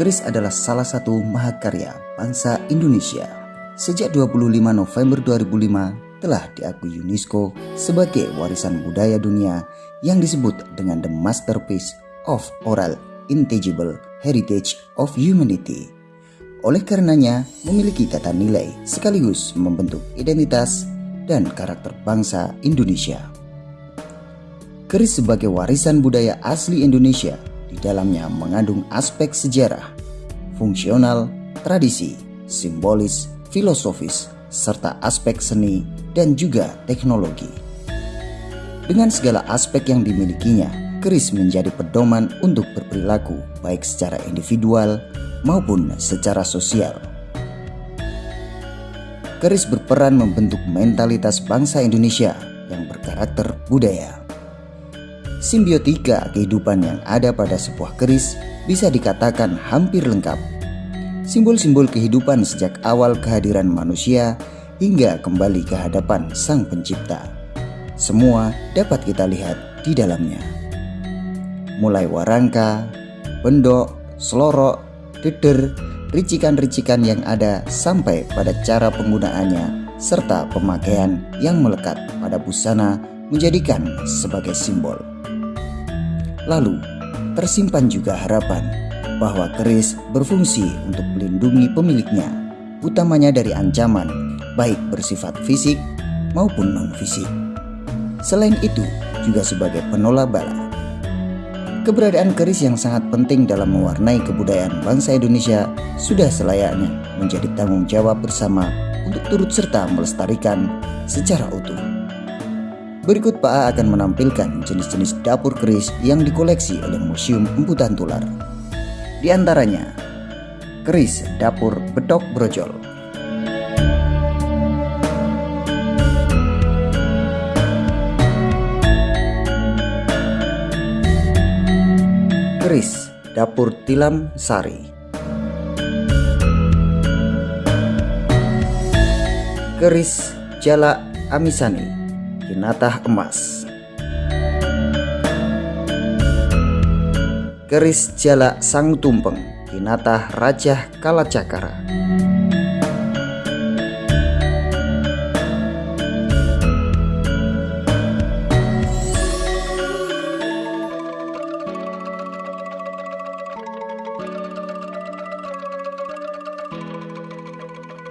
keris adalah salah satu mahakarya bangsa Indonesia. Sejak 25 November 2005 telah diakui UNESCO sebagai warisan budaya dunia yang disebut dengan the masterpiece of oral intangible heritage of humanity. Oleh karenanya, memiliki tata nilai sekaligus membentuk identitas dan karakter bangsa Indonesia. Keris sebagai warisan budaya asli Indonesia di dalamnya mengandung aspek sejarah, fungsional, tradisi, simbolis, filosofis, serta aspek seni dan juga teknologi. Dengan segala aspek yang dimilikinya, keris menjadi pedoman untuk berperilaku baik secara individual maupun secara sosial. Keris berperan membentuk mentalitas bangsa Indonesia yang berkarakter budaya. Simbiotika kehidupan yang ada pada sebuah keris bisa dikatakan hampir lengkap. Simbol-simbol kehidupan sejak awal kehadiran manusia hingga kembali ke hadapan Sang Pencipta. Semua dapat kita lihat di dalamnya. Mulai warangka, bendok, selorok, deder, ricikan-ricikan yang ada sampai pada cara penggunaannya serta pemakaian yang melekat pada busana menjadikan sebagai simbol. Lalu, tersimpan juga harapan bahwa keris berfungsi untuk melindungi pemiliknya, utamanya dari ancaman baik bersifat fisik maupun non-fisik. Selain itu, juga sebagai penolak bala. Keberadaan keris yang sangat penting dalam mewarnai kebudayaan bangsa Indonesia sudah selayaknya menjadi tanggung jawab bersama untuk turut serta melestarikan secara utuh. Berikut Pak A akan menampilkan jenis-jenis dapur keris yang dikoleksi oleh Museum Emputan Tular. Di antaranya, keris dapur bedok brojol. Keris dapur tilam sari. Keris jala amisani Kinatah emas. Keris jala sang tumpeng Kinatah Raja Kalacakara.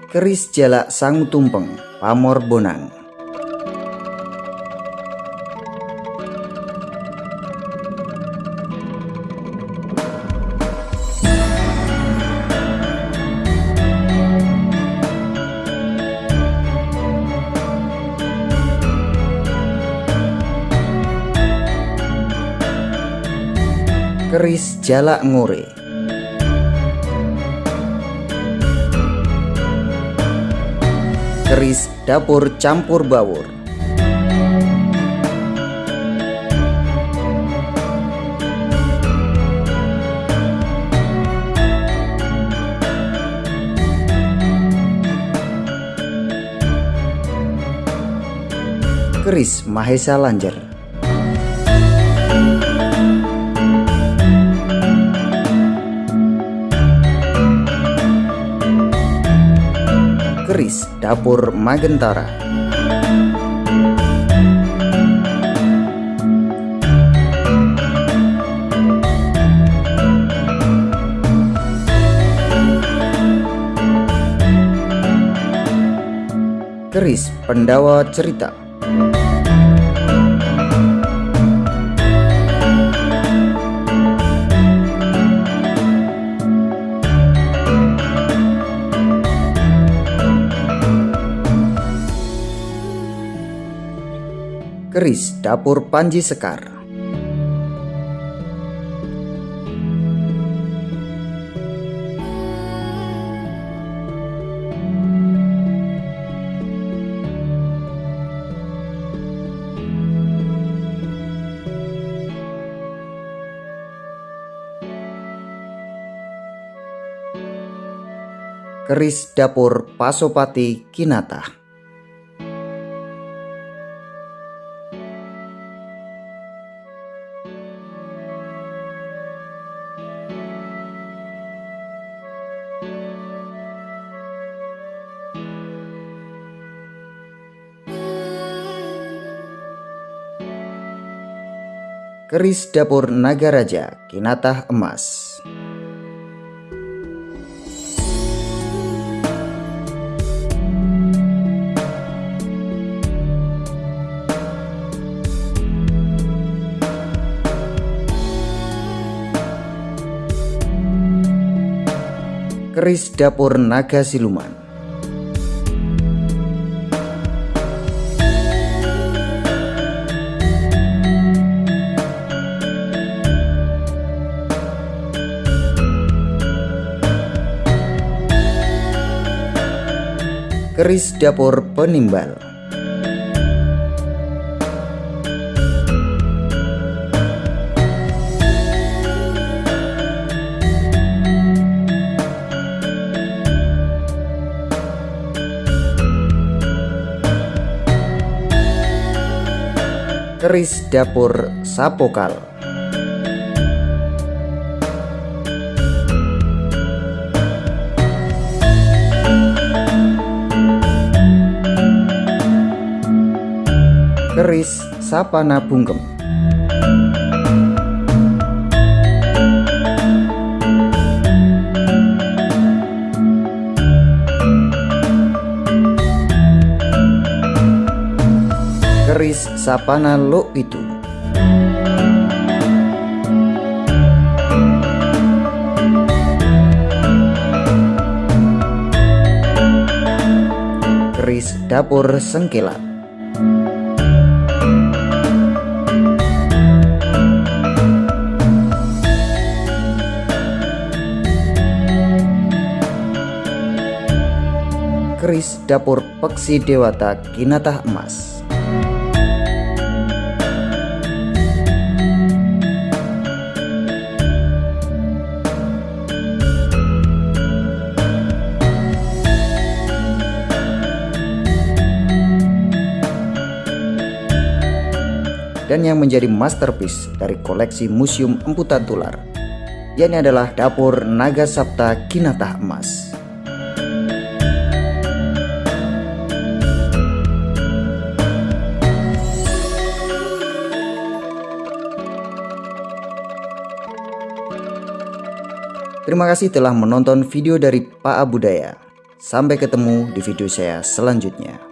Keris jala sang tumpeng Pamor Bonang keris jalak ngore. Keris dapur campur bawur. Keris Mahesa Lanjer dapur Magentara. Keris Pendawa Cerita keris dapur Panji Sekar. Keris dapur Pasopati Kinata. Keris Dapur Nagaraja Kinatah Emas. Keris Dapur Naga Siluman keris dapur penimbal. Keris dapur sapokal. Keris sapana bungkem keris sapana lo itu. Keris dapur sengkelat keris dapur peksi dewata kinatah emas. Dan yang menjadi masterpiece dari koleksi Museum Emputan Tular yakni adalah dapur Naga Sapta Kinatah Emas Terima kasih telah menonton video dari Pak Abudaya. Sampai ketemu di video saya selanjutnya.